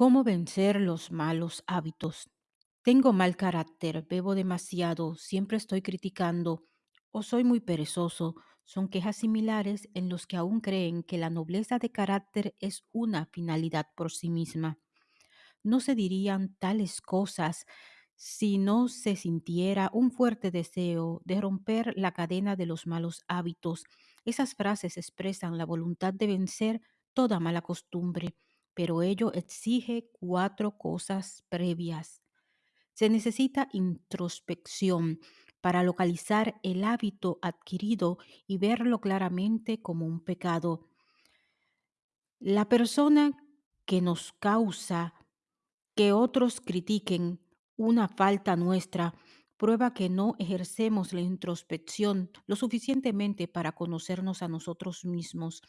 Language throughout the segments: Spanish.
¿Cómo vencer los malos hábitos? Tengo mal carácter, bebo demasiado, siempre estoy criticando o soy muy perezoso. Son quejas similares en los que aún creen que la nobleza de carácter es una finalidad por sí misma. No se dirían tales cosas si no se sintiera un fuerte deseo de romper la cadena de los malos hábitos. Esas frases expresan la voluntad de vencer toda mala costumbre, pero ello exige cuatro cosas previas. Se necesita introspección para localizar el hábito adquirido y verlo claramente como un pecado. La persona que nos causa que otros critiquen una falta nuestra prueba que no ejercemos la introspección lo suficientemente para conocernos a nosotros mismos.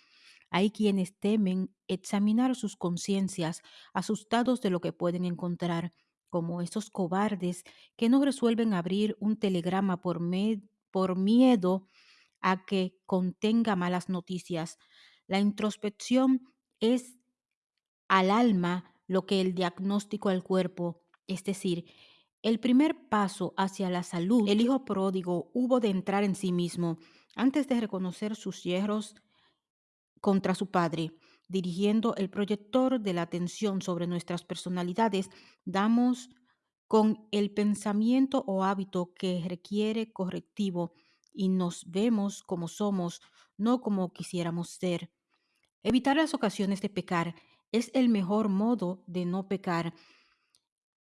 Hay quienes temen examinar sus conciencias, asustados de lo que pueden encontrar, como esos cobardes que no resuelven abrir un telegrama por, miedo a que contenga malas noticias. La introspección es al alma lo que el diagnóstico al cuerpo, es decir, el primer paso hacia la salud, el hijo pródigo hubo de entrar en sí mismo antes de reconocer sus hierros contra su padre. Dirigiendo el proyector de la atención sobre nuestras personalidades, damos con el pensamiento o hábito que requiere correctivo y nos vemos como somos, no como quisiéramos ser. Evitar las ocasiones de pecar es el mejor modo de no pecar.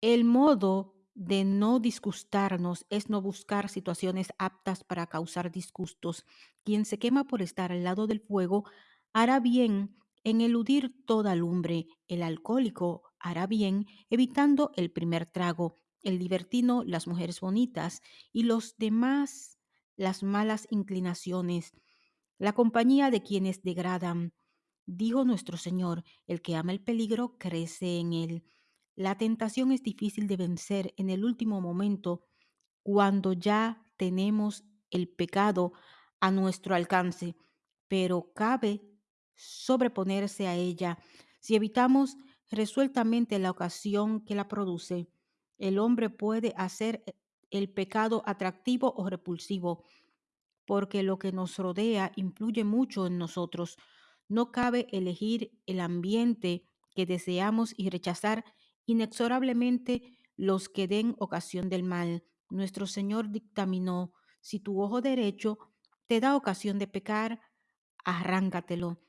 El modo de no disgustarnos es no buscar situaciones aptas para causar disgustos. Quien se quema por estar al lado del fuego hará bien en eludir toda lumbre. El alcohólico hará bien evitando el primer trago. El libertino, las mujeres bonitas y los demás las malas inclinaciones. La compañía de quienes degradan. Dijo nuestro Señor, el que ama el peligro crece en él. La tentación es difícil de vencer en el último momento cuando ya tenemos el pecado a nuestro alcance, pero cabe sobreponerse a ella si evitamos resueltamente la ocasión que la produce. El hombre puede hacer el pecado atractivo o repulsivo, porque lo que nos rodea influye mucho en nosotros. No cabe elegir el ambiente que deseamos y rechazar inexorablemente los que den ocasión del mal. Nuestro Señor dictaminó, si tu ojo derecho te da ocasión de pecar, arráncatelo.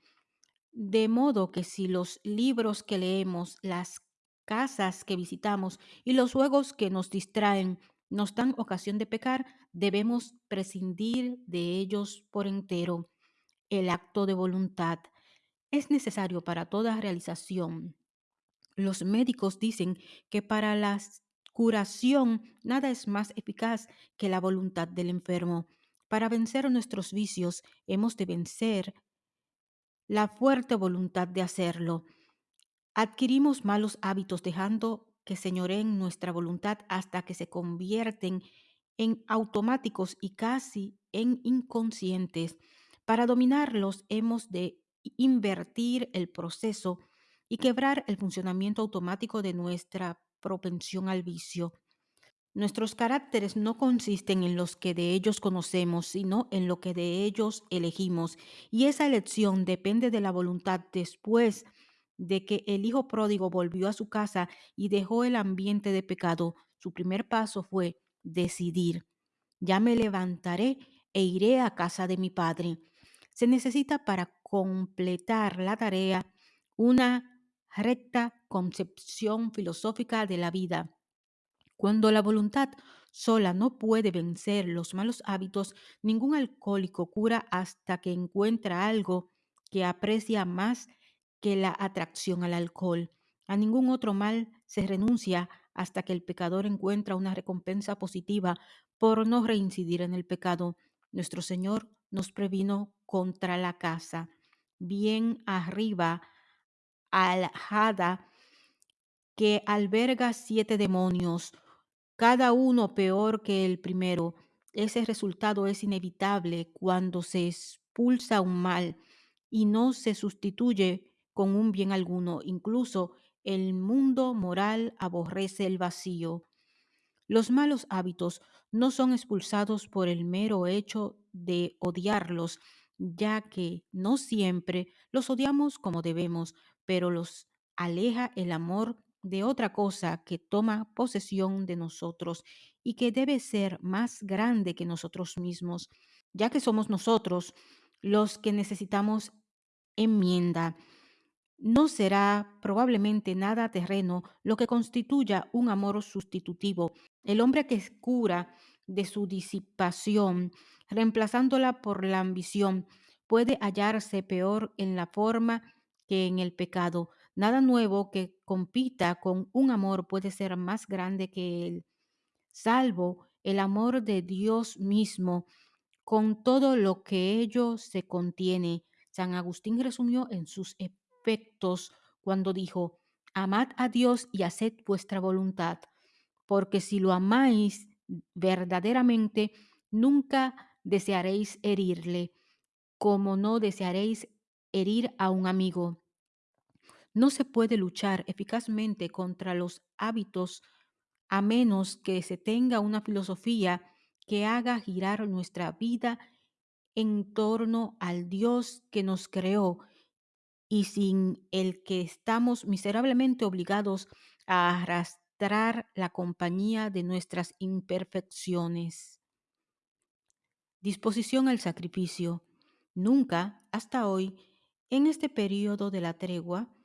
De modo que si los libros que leemos, las casas que visitamos y los juegos que nos distraen nos dan ocasión de pecar, debemos prescindir de ellos por entero. El acto de voluntad es necesario para toda realización. Los médicos dicen que para la curación nada es más eficaz que la voluntad del enfermo. Para vencer nuestros vicios hemos de vencer la fuerte voluntad de hacerlo. Adquirimos malos hábitos dejando que señoreen nuestra voluntad hasta que se convierten en automáticos y casi en inconscientes. Para dominarlos hemos de invertir el proceso y quebrar el funcionamiento automático de nuestra propensión al vicio. Nuestros caracteres no consisten en los que de ellos conocemos, sino en lo que de ellos elegimos. Y esa elección depende de la voluntad después de que el hijo pródigo volvió a su casa y dejó el ambiente de pecado. Su primer paso fue decidir. Ya me levantaré e iré a casa de mi padre. Se necesita para completar la tarea una recta concepción filosófica de la vida cuando la voluntad sola no puede vencer los malos hábitos, ningún alcohólico cura hasta que encuentra algo que aprecia más que la atracción al alcohol. A ningún otro mal se renuncia hasta que el pecador encuentra una recompensa positiva por no reincidir en el pecado. Nuestro Señor nos previno contra la casa. Bien arriba, aljada, que alberga siete demonios, cada uno peor que el primero. Ese resultado es inevitable cuando se expulsa un mal y no se sustituye con un bien alguno. Incluso El mundo moral aborrece el vacío. Los malos hábitos no son expulsados por el mero hecho de odiarlos, ya que no siempre los odiamos como debemos, pero los aleja el amor de otra cosa que toma posesión de nosotros y que debe ser más grande que nosotros mismos, ya que somos nosotros los que necesitamos enmienda. No será probablemente nada terreno lo que constituya un amor sustitutivo. El hombre que cura de su disipación, reemplazándola por la ambición, puede hallarse peor en la forma que en el pecado. Nada nuevo que compita con un amor puede ser más grande que él, salvo el amor de Dios mismo, con todo lo que ello se contiene. San Agustín resumió en sus efectos cuando dijo, amad a Dios y haced vuestra voluntad, porque si lo amáis verdaderamente, nunca desearéis herirle, como no desearéis herir a un amigo. No se puede luchar eficazmente contra los hábitos a menos que se tenga una filosofía que haga girar nuestra vida en torno al Dios que nos creó y sin el que estamos miserablemente obligados a arrastrar la compañía de nuestras imperfecciones. Disposición al sacrificio. Nunca, hasta hoy, en este periodo de la tregua,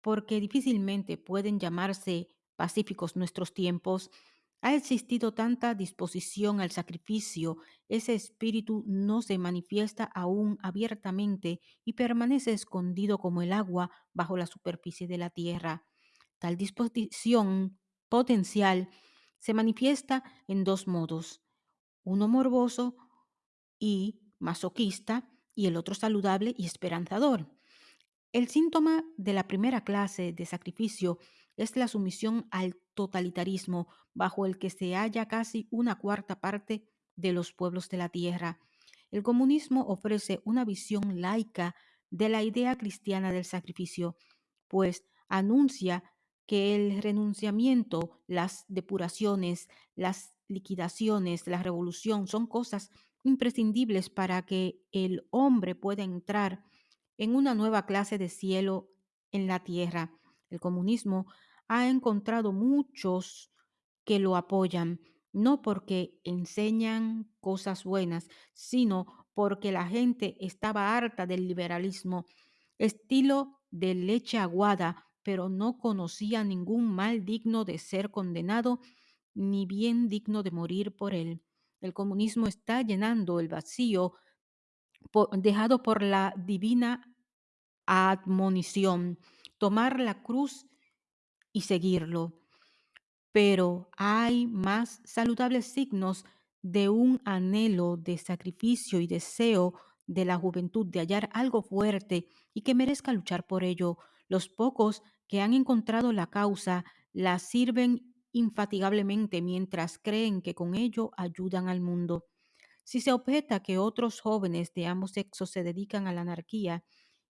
porque difícilmente pueden llamarse pacíficos nuestros tiempos, ha existido tanta disposición al sacrificio, ese espíritu no se manifiesta aún abiertamente y permanece escondido como el agua bajo la superficie de la tierra. Tal disposición potencial se manifiesta en dos modos, uno morboso y masoquista y el otro saludable y esperanzador. El síntoma de la primera clase de sacrificio es la sumisión al totalitarismo bajo el que se halla casi una cuarta parte de los pueblos de la tierra. El comunismo ofrece una visión laica de la idea cristiana del sacrificio, pues anuncia que el renunciamiento, las depuraciones, las liquidaciones, la revolución son cosas imprescindibles para que el hombre pueda entrar en una nueva clase de cielo en la tierra. El comunismo ha encontrado muchos que lo apoyan, no porque enseñan cosas buenas, sino porque la gente estaba harta del liberalismo, estilo de leche aguada, pero no conocía ningún mal digno de ser condenado, ni bien digno de morir por él. El comunismo está llenando el vacío dejado por la divina admonición, tomar la cruz y seguirlo. Pero hay más saludables signos de un anhelo de sacrificio y deseo de la juventud de hallar algo fuerte y que merezca luchar por ello. Los pocos que han encontrado la causa la sirven infatigablemente mientras creen que con ello ayudan al mundo. Si se objeta que otros jóvenes de ambos sexos se dedican a la anarquía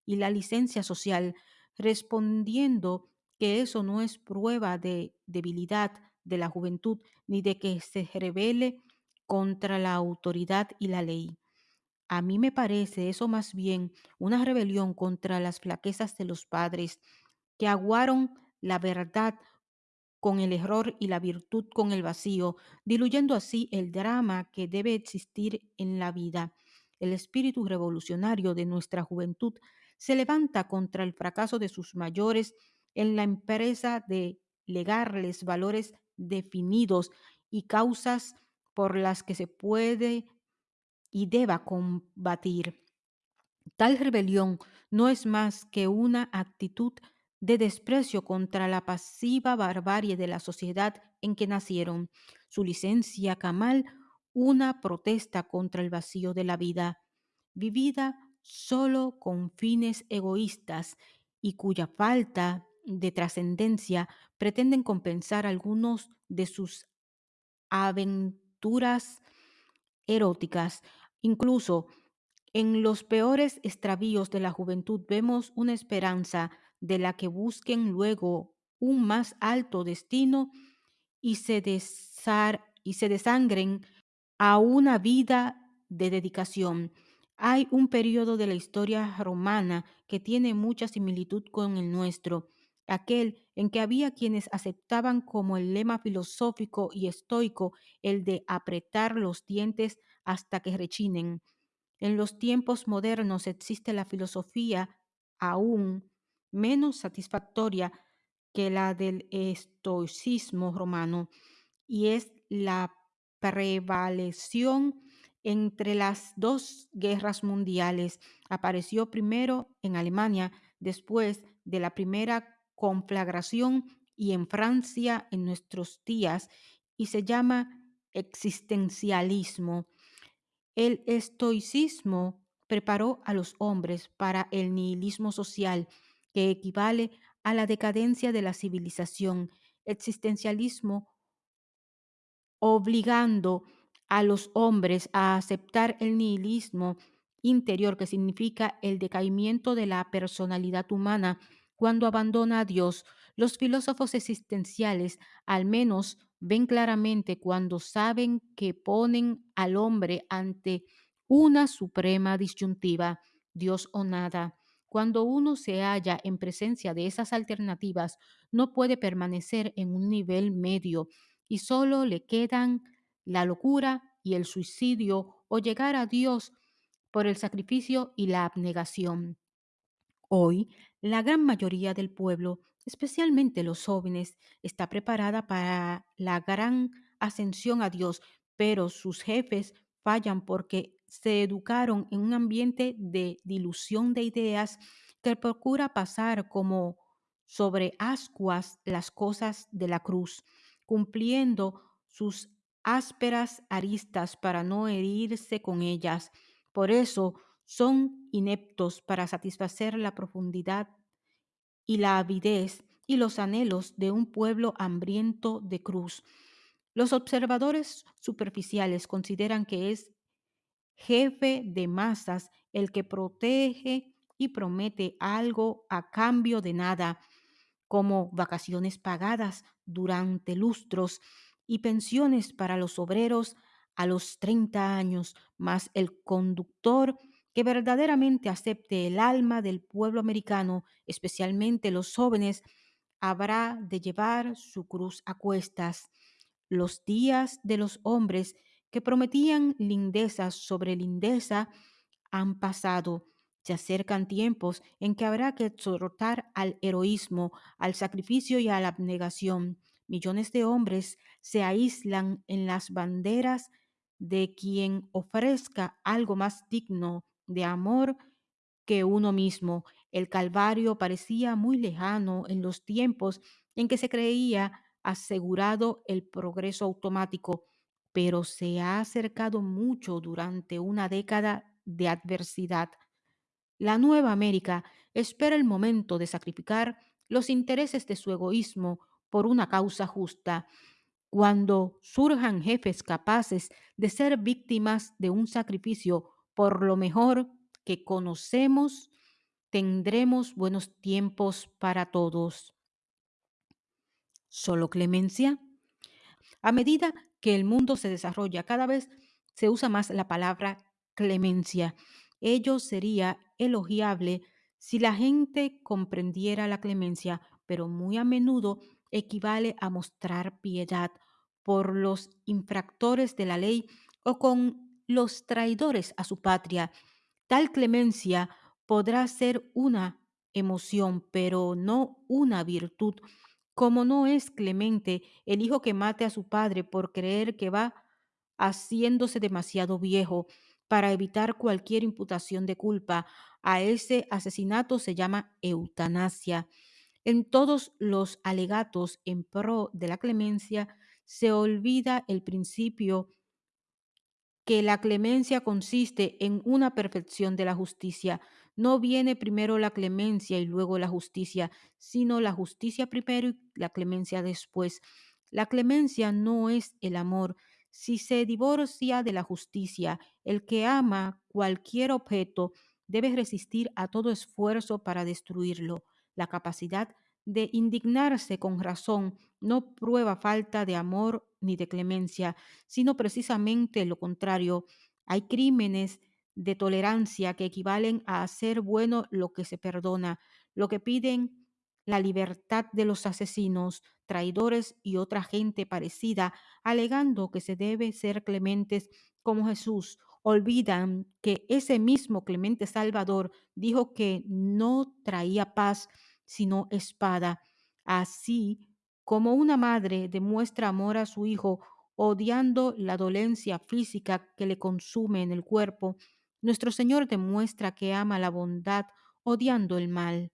y la licencia social, respondiendo que eso no es prueba de debilidad de la juventud ni de que se rebele contra la autoridad y la ley. A mí me parece eso más bien una rebelión contra las flaquezas de los padres que aguaron la verdad con el error y la virtud con el vacío, diluyendo así el drama que debe existir en la vida. El espíritu revolucionario de nuestra juventud se levanta contra el fracaso de sus mayores en la empresa de legarles valores definidos y causas por las que se puede y deba combatir. Tal rebelión no es más que una actitud de desprecio contra la pasiva barbarie de la sociedad en que nacieron. Su licencia camal, una protesta contra el vacío de la vida, vivida solo con fines egoístas y cuya falta de trascendencia pretenden compensar algunos de sus aventuras eróticas. Incluso en los peores extravíos de la juventud vemos una esperanza de la que busquen luego un más alto destino y se, desar- y se desangren a una vida de dedicación. Hay un periodo de la historia romana que tiene mucha similitud con el nuestro, aquel en que había quienes aceptaban como el lema filosófico y estoico el de apretar los dientes hasta que rechinen. En los tiempos modernos existe la filosofía aún menos satisfactoria que la del estoicismo romano y es la prevalección entre las dos guerras mundiales. Apareció primero en Alemania, después de la primera conflagración y en Francia en nuestros días y se llama existencialismo. El estoicismo preparó a los hombres para el nihilismo social, que equivale a la decadencia de la civilización. Existencialismo obligando a los hombres a aceptar el nihilismo interior, que significa el decaimiento de la personalidad humana cuando abandona a Dios. Los filósofos existenciales al menos ven claramente cuando saben que ponen al hombre ante una suprema disyuntiva, Dios o nada. Cuando uno se halla en presencia de esas alternativas, no puede permanecer en un nivel medio y solo le quedan la locura y el suicidio o llegar a Dios por el sacrificio y la abnegación. Hoy, la gran mayoría del pueblo, especialmente los jóvenes, está preparada para la gran ascensión a Dios, pero sus jefes fallan porque se educaron en un ambiente de dilución de ideas que procura pasar como sobre ascuas las cosas de la cruz, cumpliendo sus ásperas aristas para no herirse con ellas. Por eso, son ineptos para satisfacer la profundidad y la avidez y los anhelos de un pueblo hambriento de cruz. Los observadores superficiales consideran que es jefe de masas el que protege y promete algo a cambio de nada, como vacaciones pagadas durante lustros y pensiones para los obreros a los 30 años, más el conductor que verdaderamente acepte el alma del pueblo americano, especialmente los jóvenes, habrá de llevar su cruz a cuestas. Los días de los hombres que prometían lindezas sobre lindeza han pasado. Se acercan tiempos en que habrá que exhortar al heroísmo, al sacrificio y a la abnegación. Millones de hombres se aíslan en las banderas de quien ofrezca algo más digno de amor que uno mismo. El Calvario parecía muy lejano en los tiempos en que se creía asegurado el progreso automático, pero se ha acercado mucho durante una década de adversidad. La nueva América espera el momento de sacrificar los intereses de su egoísmo por una causa justa. Cuando surjan jefes capaces de ser víctimas de un sacrificio por lo mejor que conocemos, tendremos buenos tiempos para todos. ¿Solo clemencia? A medida que el mundo se desarrolla, cada vez se usa más la palabra clemencia. Ello sería elogiable si la gente comprendiera la clemencia, pero muy a menudo equivale a mostrar piedad por los infractores de la ley o con los traidores a su patria. Tal clemencia podrá ser una emoción, pero no una virtud como no es clemente el hijo que mate a su padre por creer que va haciéndose demasiado viejo para evitar cualquier imputación de culpa, a ese asesinato se llama eutanasia. En todos los alegatos en pro de la clemencia se olvida el principio que la clemencia consiste en una perfección de la justicia. No viene primero la clemencia y luego la justicia, sino la justicia primero y la clemencia después. La clemencia no es el amor. Si se divorcia de la justicia, el que ama cualquier objeto debe resistir a todo esfuerzo para destruirlo. La capacidad de indignarse con razón no prueba falta de amor ni de clemencia, sino precisamente lo contrario. Hay crímenes de tolerancia que equivalen a hacer bueno lo que se perdona, lo que piden la libertad de los asesinos, traidores y otra gente parecida, alegando que se debe ser clementes como Jesús. Olvidan que ese mismo Clemente Salvador dijo que no traía paz, sino espada. Así como una madre demuestra amor a su hijo odiando la dolencia física que le consume en el cuerpo, nuestro Señor demuestra que ama la bondad odiando el mal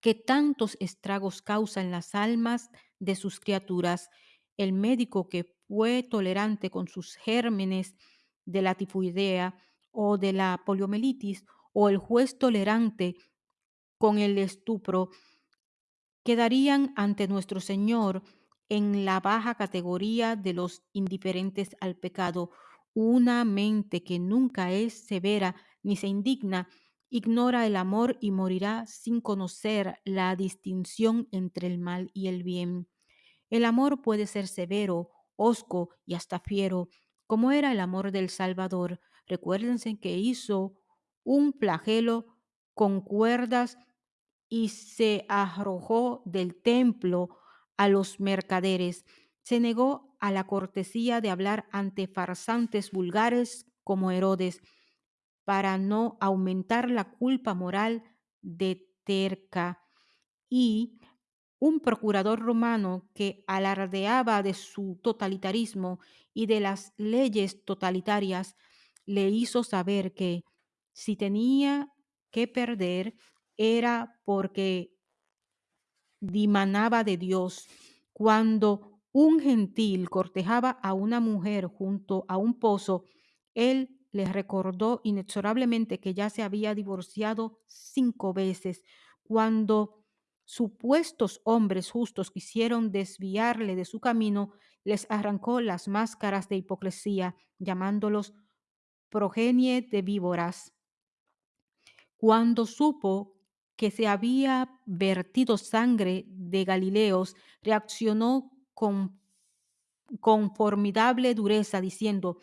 que tantos estragos causa en las almas de sus criaturas. El médico que fue tolerante con sus gérmenes de la tifoidea o de la poliomielitis, o el juez tolerante con el estupro, quedarían ante nuestro Señor en la baja categoría de los indiferentes al pecado. Una mente que nunca es severa ni se indigna, ignora el amor y morirá sin conocer la distinción entre el mal y el bien. El amor puede ser severo, hosco y hasta fiero, como era el amor del Salvador. Recuérdense que hizo un flagelo con cuerdas y se arrojó del templo a los mercaderes. Se negó a la cortesía de hablar ante farsantes vulgares como Herodes, para no aumentar la culpa moral de terca. Y un procurador romano que alardeaba de su totalitarismo y de las leyes totalitarias, le hizo saber que si tenía que perder era porque dimanaba de Dios. Cuando un gentil cortejaba a una mujer junto a un pozo, él le recordó inexorablemente que ya se había divorciado cinco veces. Cuando supuestos hombres justos quisieron desviarle de su camino, les arrancó las máscaras de hipocresía, llamándolos progenie de víboras. Cuando supo que se había vertido sangre de Galileos, reaccionó con, formidable dureza, diciendo,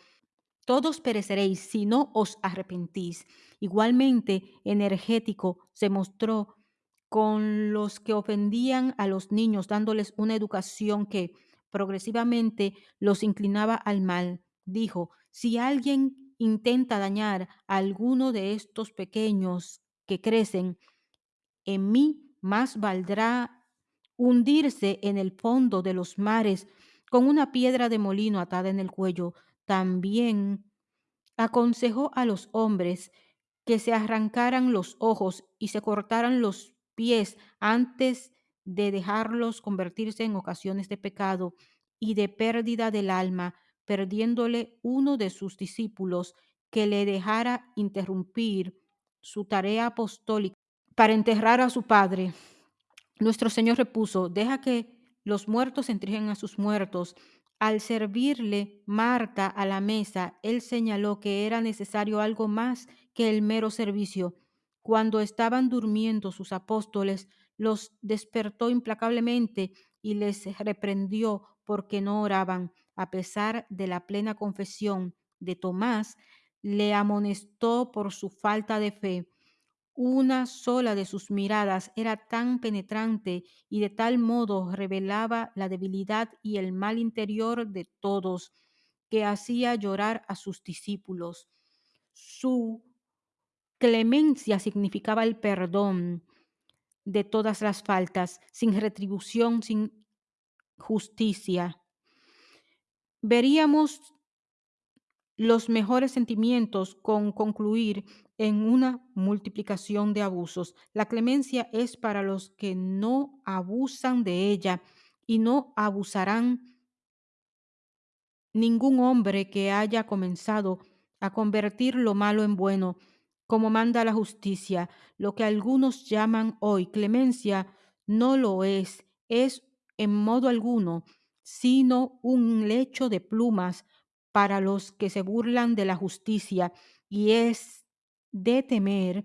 todos pereceréis si no os arrepentís. Igualmente energético se mostró con los que ofendían a los niños, dándoles una educación que progresivamente los inclinaba al mal. Dijo, si alguien intenta dañar a alguno de estos pequeños que crecen, en mí más valdrá hundirse en el fondo de los mares con una piedra de molino atada en el cuello. También aconsejó a los hombres que se arrancaran los ojos y se cortaran los pies antes de dejarlos convertirse en ocasiones de pecado y de pérdida del alma, perdiéndole uno de sus discípulos que le dejara interrumpir su tarea apostólica para enterrar a su padre. Nuestro Señor repuso, deja que los muertos entreguen a sus muertos. Al servirle Marta a la mesa, él señaló que era necesario algo más que el mero servicio. Cuando estaban durmiendo sus apóstoles, los despertó implacablemente y les reprendió porque no oraban. A pesar de la plena confesión de Tomás, le amonestó por su falta de fe. Una sola de sus miradas era tan penetrante y de tal modo revelaba la debilidad y el mal interior de todos que hacía llorar a sus discípulos. Su clemencia significaba el perdón de todas las faltas, sin retribución, sin justicia. Veríamos los mejores sentimientos con concluir en una multiplicación de abusos. La clemencia es para los que no abusan de ella y no abusarán ningún hombre que haya comenzado a convertir lo malo en bueno, como manda la justicia. Lo que algunos llaman hoy clemencia no lo es, es en modo alguno, sino un lecho de plumas para los que se burlan de la justicia y es de temer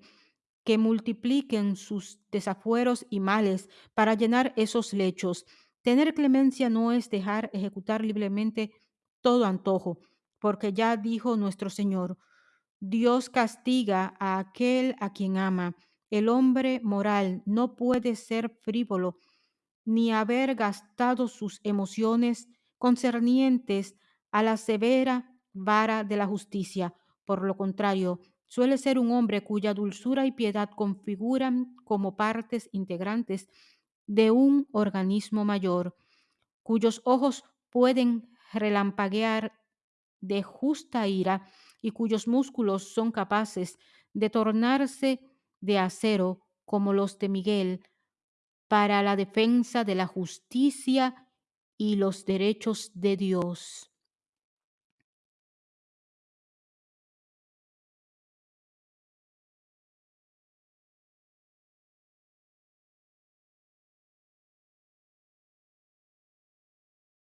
que multipliquen sus desafueros y males para llenar esos lechos. Tener clemencia no es dejar ejecutar libremente todo antojo, porque ya dijo nuestro Señor, Dios castiga a aquel a quien ama. El hombre moral no puede ser frívolo ni haber gastado sus emociones concernientes a la severa vara de la justicia. Por lo contrario, suele ser un hombre cuya dulzura y piedad configuran como partes integrantes de un organismo mayor, cuyos ojos pueden relampaguear de justa ira y cuyos músculos son capaces de tornarse de acero como los de Miguel para la defensa de la justicia y los derechos de Dios.